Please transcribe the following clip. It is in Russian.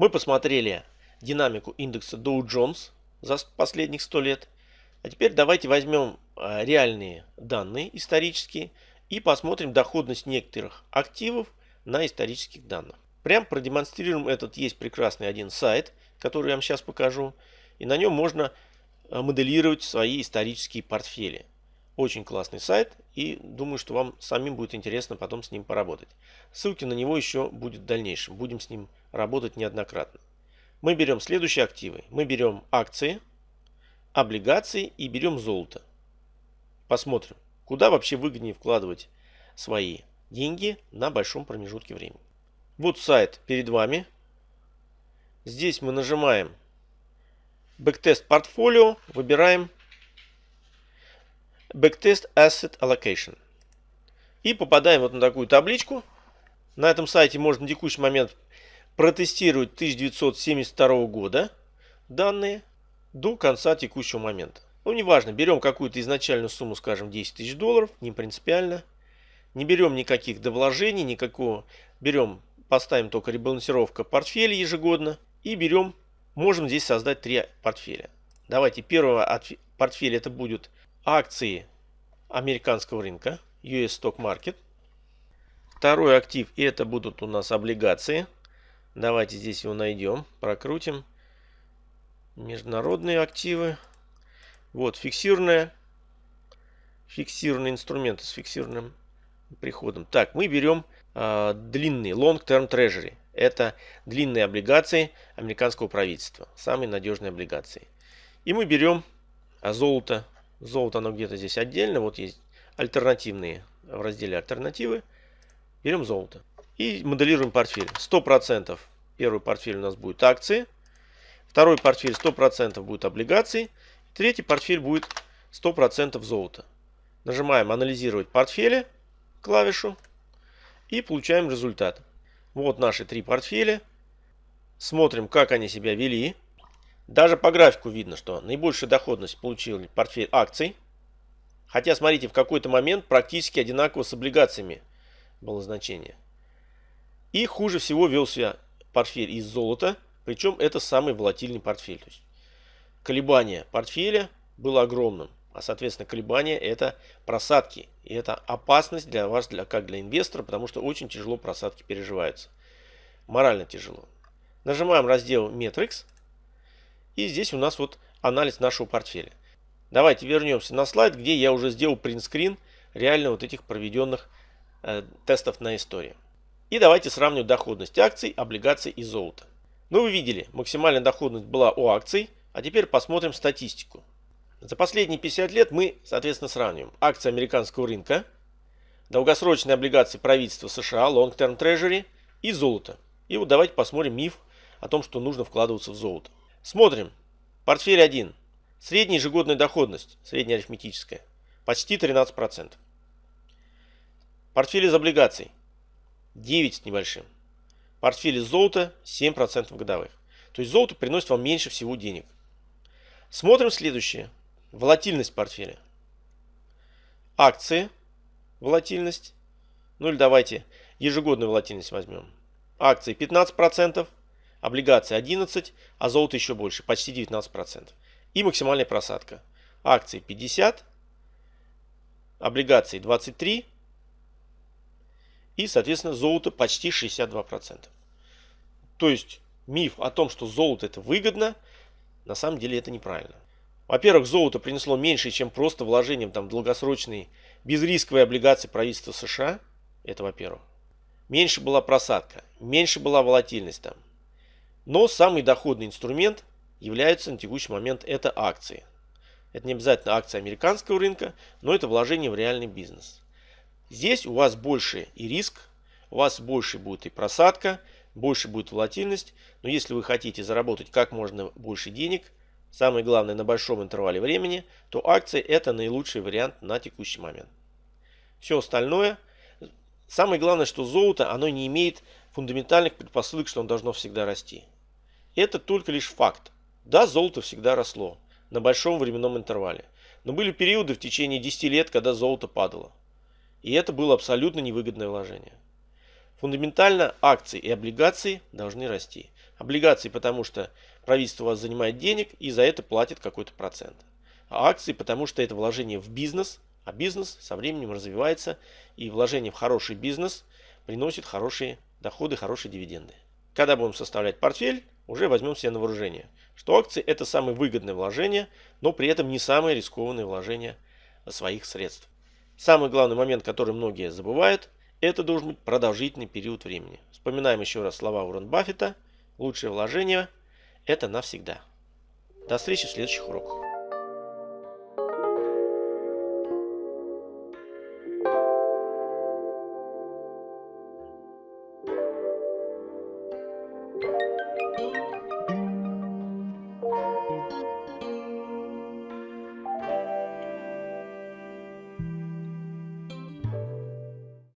Мы посмотрели динамику индекса Dow Jones за последних 100 лет. А теперь давайте возьмем а, реальные данные исторические и посмотрим доходность некоторых активов на исторических данных. Прям продемонстрируем этот. Есть прекрасный один сайт, который я вам сейчас покажу. И на нем можно а, моделировать свои исторические портфели. Очень классный сайт и думаю, что вам самим будет интересно потом с ним поработать. Ссылки на него еще будет в дальнейшем. Будем с ним работать неоднократно. Мы берем следующие активы. Мы берем акции, облигации и берем золото. Посмотрим, куда вообще выгоднее вкладывать свои деньги на большом промежутке времени. Вот сайт перед вами. Здесь мы нажимаем Backtest портфолио, выбираем Backtest Asset Allocation. И попадаем вот на такую табличку. На этом сайте можно на текущий момент протестировать 1972 года данные до конца текущего момента. Ну, неважно, берем какую-то изначальную сумму, скажем, 10 тысяч долларов, не принципиально. Не берем никаких довложений, никакого. Берем, поставим только ребалансировка портфеля ежегодно. И берем, можем здесь создать три портфеля. Давайте, первого портфеля это будет акции американского рынка, US Stock Market. Второй актив это будут у нас облигации. Давайте здесь его найдем, прокрутим. Международные активы. Вот фиксированная. Фиксированный инструмент с фиксированным приходом. Так, мы берем э, длинные Long Term Treasury. Это длинные облигации американского правительства. Самые надежные облигации. И мы берем а, золото Золото оно где-то здесь отдельно. Вот есть альтернативные в разделе альтернативы. Берем золото. И моделируем портфель. 100% первый портфель у нас будет акции. Второй портфель 100% будет облигации. Третий портфель будет 100% золота. Нажимаем анализировать портфели клавишу и получаем результат. Вот наши три портфеля. Смотрим, как они себя вели. Даже по графику видно, что наибольшую доходность получил портфель акций. Хотя, смотрите, в какой-то момент практически одинаково с облигациями было значение. И хуже всего вел себя портфель из золота. Причем это самый волатильный портфель. То есть колебание портфеля было огромным. А соответственно колебания это просадки. И это опасность для вас, для, как для инвестора, потому что очень тяжело просадки переживаются. Морально тяжело. Нажимаем раздел Metrics. И здесь у нас вот анализ нашего портфеля. Давайте вернемся на слайд, где я уже сделал принтскрин реально вот этих проведенных э, тестов на истории. И давайте сравним доходность акций, облигаций и золота. Ну вы видели, максимальная доходность была у акций, а теперь посмотрим статистику. За последние 50 лет мы, соответственно, сравниваем акции американского рынка, долгосрочные облигации правительства США, Long Term Treasury и золото. И вот давайте посмотрим миф о том, что нужно вкладываться в золото. Смотрим. Портфель 1. Средняя ежегодная доходность, средняя арифметическая, почти 13%. Портфель из облигаций 9 с небольшим. Портфель из золота 7% годовых. То есть золото приносит вам меньше всего денег. Смотрим следующее. Волатильность портфеля. Акции. Волатильность. Ну или давайте ежегодную волатильность возьмем. Акции 15% облигации 11, а золото еще больше, почти 19%. И максимальная просадка. Акции 50, облигации 23 и, соответственно, золото почти 62%. То есть миф о том, что золото это выгодно, на самом деле это неправильно. Во-первых, золото принесло меньше, чем просто вложением там, в долгосрочные безрисковые облигации правительства США. Это во-первых. Меньше была просадка, меньше была волатильность там. Но самый доходный инструмент является на текущий момент это акции. Это не обязательно акции американского рынка, но это вложение в реальный бизнес. Здесь у вас больше и риск, у вас больше будет и просадка, больше будет волатильность. Но если вы хотите заработать как можно больше денег, самое главное на большом интервале времени, то акции это наилучший вариант на текущий момент. Все остальное, самое главное, что золото, оно не имеет фундаментальных предпосылок, что он должно всегда расти. Это только лишь факт. Да, золото всегда росло на большом временном интервале. Но были периоды в течение 10 лет, когда золото падало. И это было абсолютно невыгодное вложение. Фундаментально акции и облигации должны расти. Облигации, потому что правительство у вас занимает денег и за это платит какой-то процент. А акции, потому что это вложение в бизнес, а бизнес со временем развивается, и вложение в хороший бизнес приносит хорошие доходы, хорошие дивиденды. Когда будем составлять портфель, уже возьмем себе на вооружение, что акции это самое выгодное вложение, но при этом не самое рискованное вложение своих средств. Самый главный момент, который многие забывают, это должен быть продолжительный период времени. Вспоминаем еще раз слова Уоррен Баффета. Лучшее вложение – это навсегда. До встречи в следующих уроках.